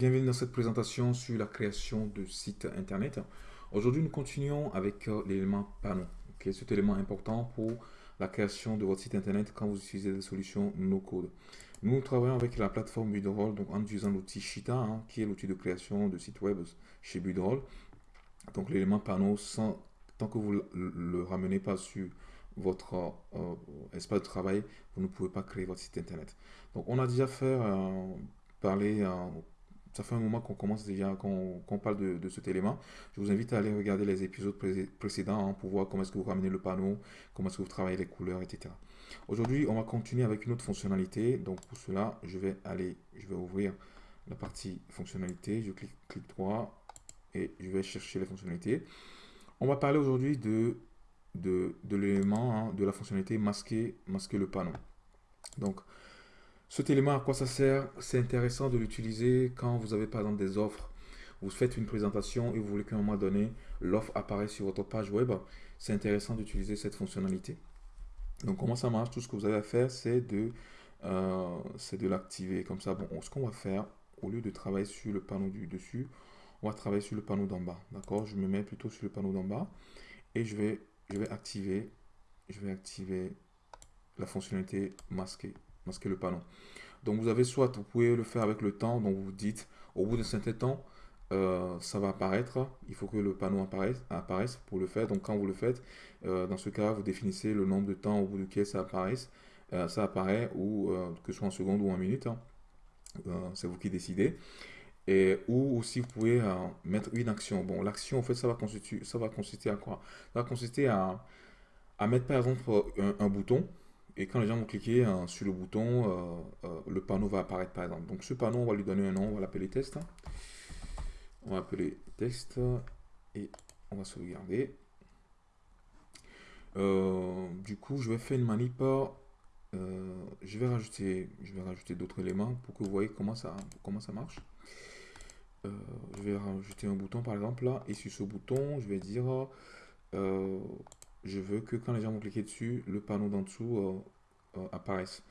bienvenue dans cette présentation sur la création de sites internet. Aujourd'hui, nous continuons avec euh, l'élément panneau. Okay, cet élément important pour la création de votre site internet quand vous utilisez des solutions no-code. Nous travaillons avec la plateforme Budroll, donc en utilisant l'outil Shita, hein, qui est l'outil de création de sites web chez Budroll. Donc l'élément panneau, sans, tant que vous le ramenez pas sur votre euh, espace de travail, vous ne pouvez pas créer votre site internet. Donc on a déjà fait euh, parler ça fait un moment qu'on commence déjà, qu'on parle de, cet élément. Je vous invite à aller regarder les épisodes précédents hein, pour voir comment est-ce que vous ramenez le panneau, comment est-ce que vous travaillez les couleurs, etc. Aujourd'hui, on va continuer avec une autre fonctionnalité. Donc pour cela, je vais aller, je vais ouvrir la partie fonctionnalité. Je clique, clic droit et je vais chercher les fonctionnalités. On va parler aujourd'hui de, de, l'élément, hein, de la fonctionnalité masquer, masquer le panneau. Donc, cet élément, à quoi ça sert C'est intéressant de l'utiliser quand vous avez par exemple des offres. Vous faites une présentation et vous voulez qu'à un moment donné, l'offre apparaisse sur votre page web. C'est intéressant d'utiliser cette fonctionnalité. Donc, comment ça marche? Tout ce que vous avez à faire, c'est de, euh, l'activer. Comme ça, bon, ce qu'on va faire, au lieu de travailler sur le panneau du dessus, on va travailler sur le panneau d'en bas. D'accord? Je me mets plutôt sur le panneau d'en bas et je vais, je vais activer, je vais activer la fonctionnalité masquer masquer le panneau. Donc vous avez soit, vous pouvez le faire avec le temps, donc vous dites, au bout d'un certain temps, euh, ça va apparaître, il faut que le panneau apparaisse, apparaisse pour le faire. Donc quand vous le faites, euh, dans ce cas, vous définissez le nombre de temps au bout duquel ça, apparaisse, euh, ça apparaît, ou que ce soit en seconde ou en minute, hein. c'est vous qui décidez. Et, ou aussi vous pouvez mettre une action. Bon, l'action, en fait, ça va, consister, ça va consister à quoi? Ça va consister à, à mettre par exemple un bouton et quand les gens vont cliquer hein, sur le bouton, euh, euh, le panneau va apparaître par exemple. Donc ce panneau, on va lui donner un nom, on va l'appeler test. On va appeler test et on va sauvegarder. Euh, du coup, je vais faire une manip. je vais rajouter, je vais rajouter d'autres éléments pour que vous voyez comment ça, comment ça marche. je vais rajouter un bouton par exemple là et sur ce bouton, je vais dire je veux que quand les gens vont cliquer dessus, le panneau d'en dessous euh, euh, apparaisse.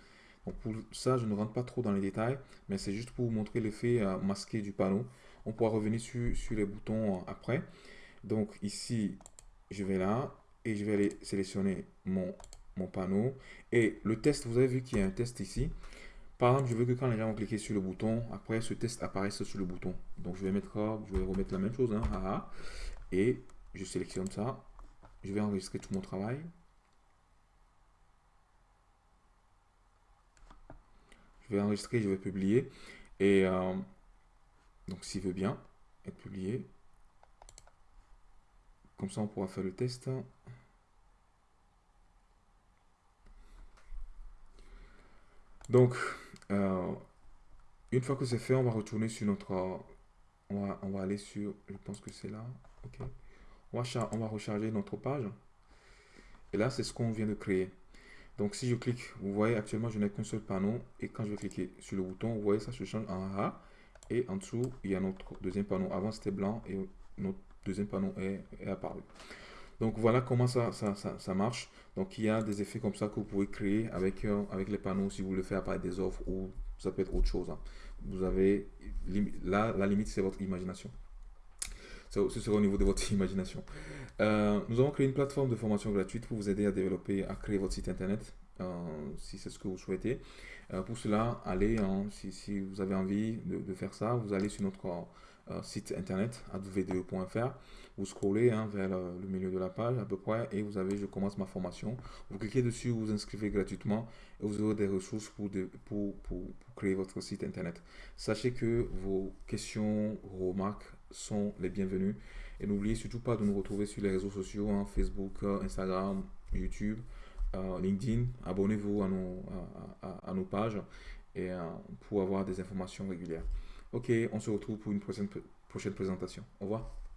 Donc pour ça, je ne rentre pas trop dans les détails, mais c'est juste pour vous montrer l'effet euh, masqué du panneau. On pourra revenir sur, les boutons après. Donc ici, je vais là et je vais aller sélectionner mon, mon panneau. Et le test, vous avez vu qu'il y a un test ici. Par exemple, je veux que quand les gens vont cliquer sur le bouton, après ce test apparaisse sur le bouton. Donc je vais mettre, je vais remettre la même chose, hein, et je sélectionne ça je vais enregistrer tout mon travail. Je vais enregistrer, je vais publier. Et euh, donc, s'il veut bien être publié, comme ça, on pourra faire le test. Donc, euh, une fois que c'est fait, on va retourner sur notre... On va, on va aller sur... Je pense que c'est là. OK on va, recharger notre page. Et là, c'est ce qu'on vient de créer. Donc, si je clique, vous voyez actuellement, je n'ai qu'un seul panneau. Et quand je vais cliquer sur le bouton, vous voyez, ça se change en A. Et en dessous, il y a notre deuxième panneau. Avant, c'était blanc et notre deuxième panneau est, apparu. Donc, voilà comment ça, marche. Donc, il y a des effets comme ça que vous pouvez créer avec, euh, avec les panneaux si vous voulez faire apparaître des offres ou ça peut être autre chose. Hein. Vous avez, là, la limite, c'est votre imagination ce sera au niveau de votre imagination. Euh, nous avons créé une plateforme de formation gratuite pour vous aider à développer, à créer votre site internet, euh, si c'est ce que vous souhaitez. Euh, pour cela, allez, hein, si, vous avez envie de, faire ça, vous allez sur notre site internet advde.fr, vous scrollez hein, vers le, milieu de la page à peu près et vous avez je commence ma formation. Vous cliquez dessus, vous vous inscrivez gratuitement et vous aurez des ressources pour, pour, pour créer votre site internet. Sachez que vos questions, remarques, sont les bienvenus. Et n'oubliez surtout pas de nous retrouver sur les réseaux sociaux, hein, Facebook, euh, Instagram, YouTube, euh, LinkedIn. Abonnez-vous à nos, à, nos pages et, euh, pour avoir des informations régulières. Ok, on se retrouve pour une prochaine, prochaine présentation. Au revoir.